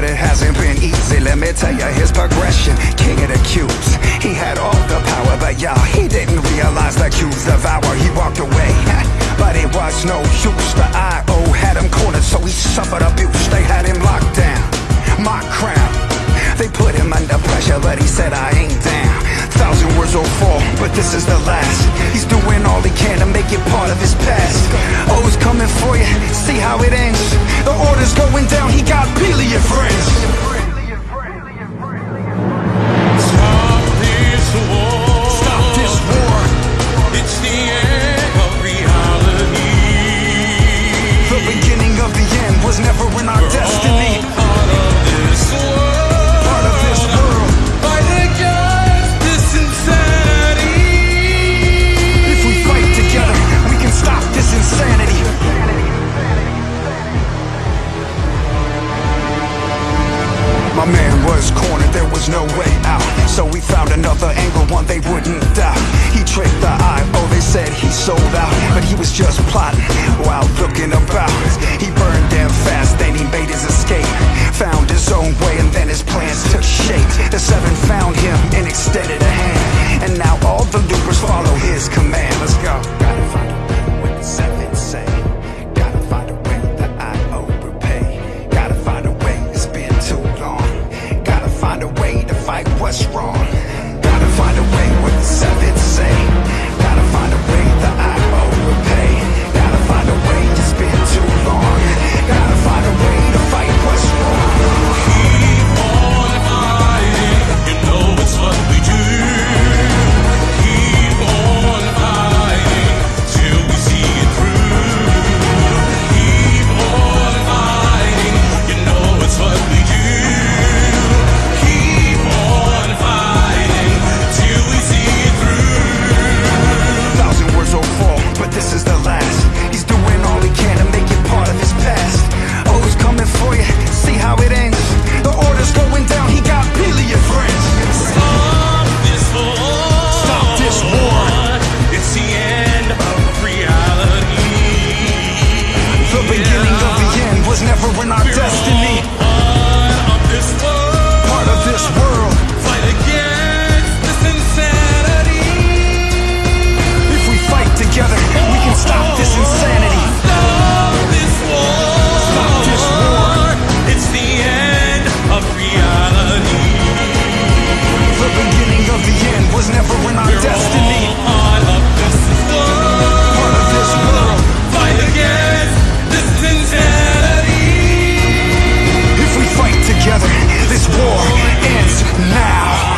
but it hasn't been easy. Let me tell you his progression. King of the cubes. He had all the power, but y'all, he didn't realize the cubes devour. He walked away, but it was no use. The IO had him cornered, so he suffered abuse. They had him locked down. My crown. They put him under pressure, but he said, I ain't down. Thousand words will fall, but this is the last. He's doing all he can to make it part of his past. My man was cornered, there was no way out. So we found another angle, one they wouldn't doubt. He tricked the eye, oh, they said he sold out. But he was just plotting while looking about. He burned them fast, then he made his escape. Found his own way, and then his plans took shape. The seven found him and extended a hand. And now all the loopers follow his command. Let's go. now.